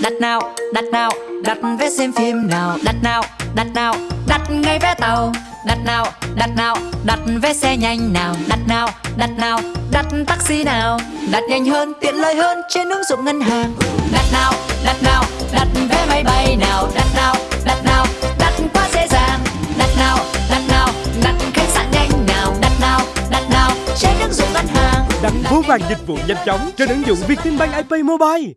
đặt nào đặt nào đặt vé xem phim nào đặt nào đặt nào đặt ngay vé tàu đặt nào đặt nào đặt vé xe nhanh nào đặt nào đặt nào đặt taxi nào đặt nhanh hơn tiện lợi hơn trên ứng dụng ngân hàng đặt nào đặt nào đặt vé máy bay nào đặt nào đặt nào đặt quá dễ dàng đặt nào đặt nào đặt khách sạn nhanh nào đặt nào đặt nào trên ứng dụng ngân hàng Đặt vô vàng dịch vụ nhanh chóng trên ứng dụng Vietinbank iPay Mobile